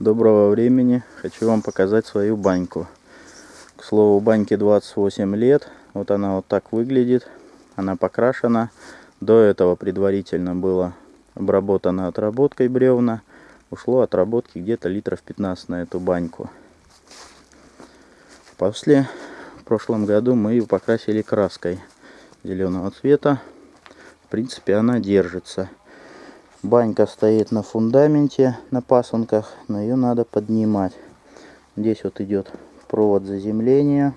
Доброго времени. Хочу вам показать свою баньку. К слову, баньке 28 лет. Вот она вот так выглядит. Она покрашена. До этого предварительно было обработано отработкой бревна. Ушло отработки где-то литров 15 на эту баньку. После, в прошлом году мы ее покрасили краской зеленого цвета. В принципе, она держится. Банька стоит на фундаменте, на пасынках, но ее надо поднимать. Здесь вот идет провод заземления.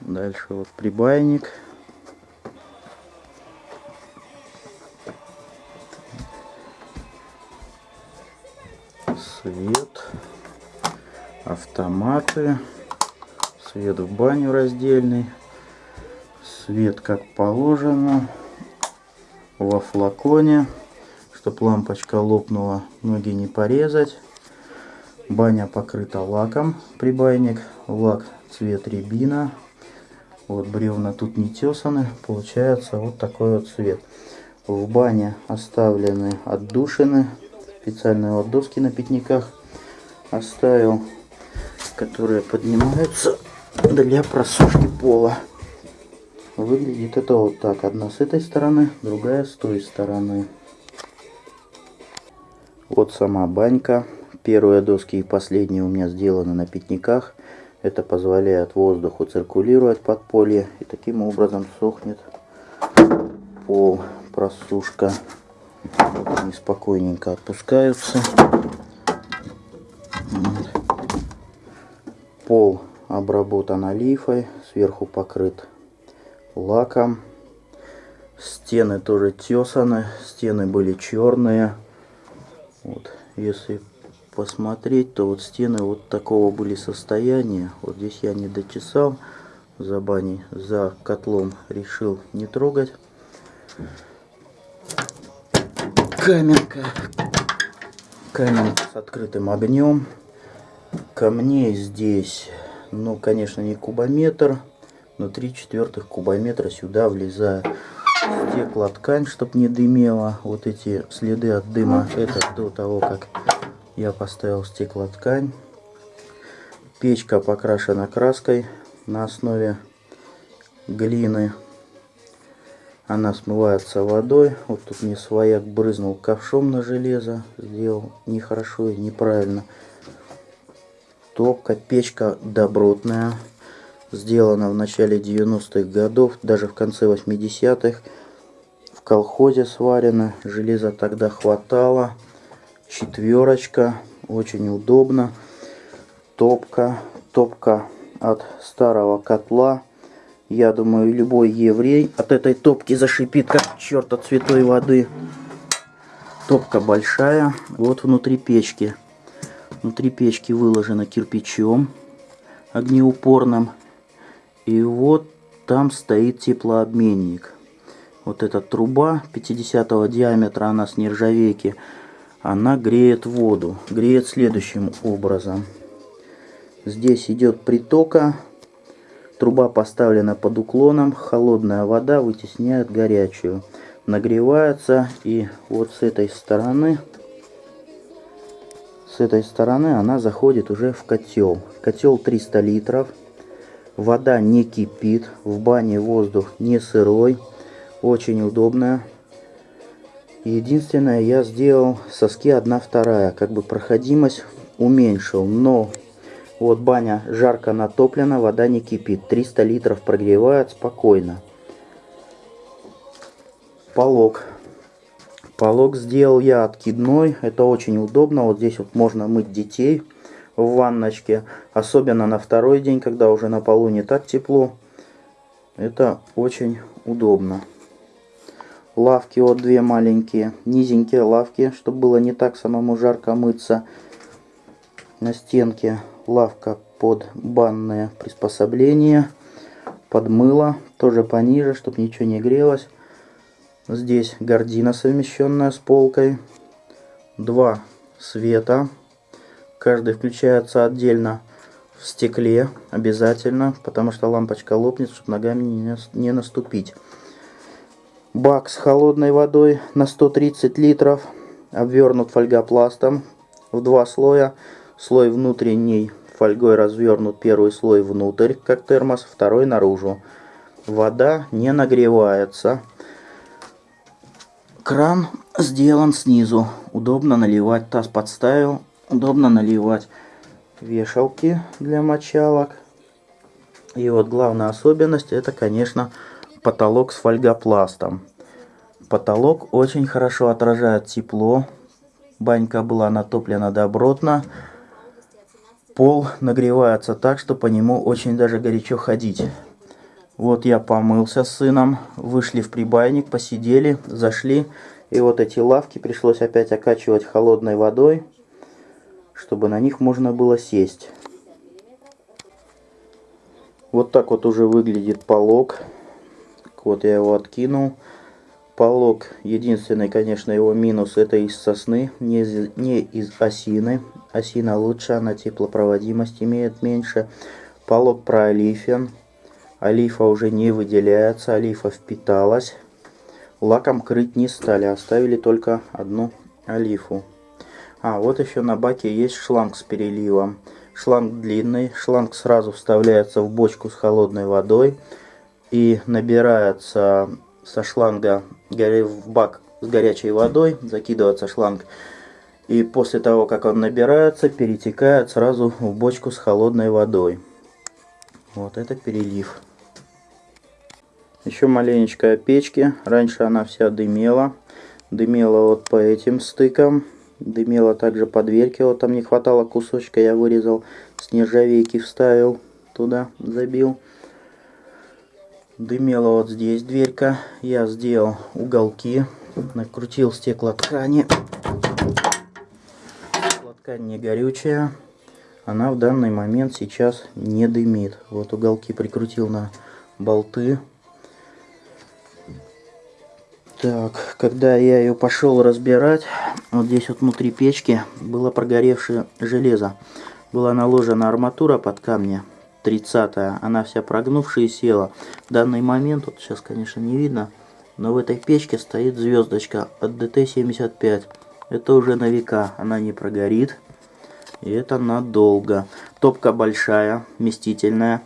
Дальше вот прибайник. Свет. Автоматы. Свет в баню раздельный. Свет как положено во флаконе, чтобы лампочка лопнула, ноги не порезать. Баня покрыта лаком, прибайник, лак цвет рябина. Вот бревна тут не тесаны, получается вот такой вот цвет. В бане оставлены отдушины, специальные вот доски на пятниках оставил, которые поднимаются для просушки пола. Выглядит это вот так. Одна с этой стороны, другая с той стороны. Вот сама банька. Первые доски и последние у меня сделаны на пятниках. Это позволяет воздуху циркулировать под поле. И таким образом сохнет пол, просушка. Вот они спокойненько отпускаются. Пол обработан олифой, сверху покрыт лаком. Стены тоже тесаны, стены были черные. Вот, если посмотреть, то вот стены вот такого были состояния. Вот здесь я не дочесал за баней, за котлом решил не трогать. Каменка. Каменка с открытым огнем. Камней здесь, ну, конечно, не кубометр на 3 четвертых кубометра сюда влезает стеклоткань, чтобы не дымело. Вот эти следы от дыма, это до того, как я поставил стеклоткань. Печка покрашена краской на основе глины. Она смывается водой. Вот тут мне свояк брызнул ковшом на железо. Сделал нехорошо и неправильно. Топка, печка добротная сделана в начале 90-х годов, даже в конце 80-х. В колхозе сварено, железа тогда хватало. Четверочка, очень удобно. Топка, топка от старого котла. Я думаю, любой еврей от этой топки зашипит, как черт от святой воды. Топка большая, вот внутри печки. Внутри печки выложено кирпичом огнеупорным. И вот там стоит теплообменник. Вот эта труба 50 диаметра, она с нержавейки, она греет воду. Греет следующим образом. Здесь идет притока. Труба поставлена под уклоном. Холодная вода вытесняет горячую. Нагревается. И вот с этой стороны с этой стороны она заходит уже в котел. Котел 300 литров. Вода не кипит, в бане воздух не сырой, очень удобно. Единственное, я сделал соски 1 вторая, как бы проходимость уменьшил, но вот баня жарко натоплена, вода не кипит, 300 литров прогревает спокойно. Полог. Полог сделал я откидной, это очень удобно, вот здесь вот можно мыть детей в ванночке. Особенно на второй день, когда уже на полу не так тепло. Это очень удобно. Лавки вот две маленькие, низенькие лавки, чтобы было не так самому жарко мыться. На стенке лавка под банное приспособление. Под мыло, тоже пониже, чтобы ничего не грелось. Здесь гордина совмещенная с полкой. Два света Каждый включается отдельно в стекле обязательно, потому что лампочка лопнет, чтобы ногами не, наступить. Бак с холодной водой на 130 литров, обвернут фольгопластом. в два слоя. Слой внутренний фольгой развернут первый слой внутрь, как термос, второй наружу. Вода не нагревается. Кран сделан снизу. Удобно наливать. Таз подставил. Удобно наливать. Вешалки для мочалок. И вот главная особенность это, конечно, потолок с фольгопластом. Потолок очень хорошо отражает тепло. Банька была натоплена добротно. Пол нагревается так, что по нему очень даже горячо ходить. Вот я помылся с сыном, вышли в прибайник, посидели, зашли. И вот эти лавки пришлось опять окачивать холодной водой, чтобы на них можно было сесть. Вот так вот уже выглядит полог. Вот я его откинул. Полог, единственный, конечно, его минус, это из сосны, не из, не из осины. Осина лучше, она теплопроводимость имеет меньше. Полог проолифен. Олифа уже не выделяется, олифа впиталась. Лаком крыть не стали, оставили только одну олифу. А, вот еще на баке есть шланг с переливом. Шланг длинный, шланг сразу вставляется в бочку с холодной водой и набирается со шланга в бак с горячей водой, закидывается шланг. И после того, как он набирается, перетекает сразу в бочку с холодной водой. Вот это перелив. Еще маленечко о печке. Раньше она вся дымела. Дымела вот по этим стыкам. Дымела также по дверке. Вот там не хватало кусочка, я вырезал. С нержавейки вставил туда, забил. Дымела вот здесь дверька. Я сделал уголки. Накрутил стеклоткани. Стеклоткань не горючая. Она в данный момент сейчас не дымит. Вот уголки прикрутил на болты. Так, когда я ее пошел разбирать, вот здесь вот внутри печки было прогоревшее железо. Была наложена арматура под камни 30 -я. Она вся прогнувшая и села. В данный момент, вот сейчас, конечно, не видно, но в этой печке стоит звездочка от ДТ-75. Это уже на века, она не прогорит. И это надолго. Топка большая, вместительная.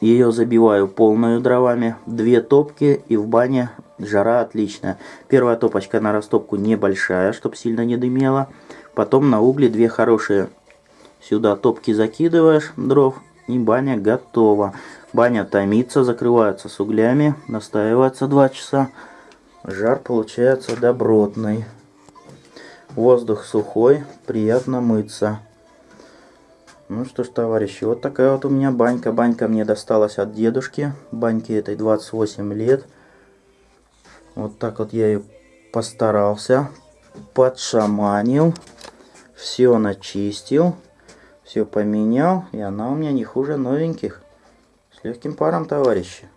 Ее забиваю полную дровами. Две топки и в бане жара отличная. Первая топочка на растопку небольшая, чтобы сильно не дымела. Потом на угли две хорошие Сюда топки закидываешь дров и баня готова. Баня томится, закрывается с углями, настаивается 2 часа. Жар получается добротный. Воздух сухой, приятно мыться. Ну что ж, товарищи, вот такая вот у меня банька. Банька мне досталась от дедушки. Баньке этой 28 лет. Вот так вот я ее постарался. Подшаманил. Все начистил. Все поменял, и она у меня не хуже новеньких. С легким паром, товарищи.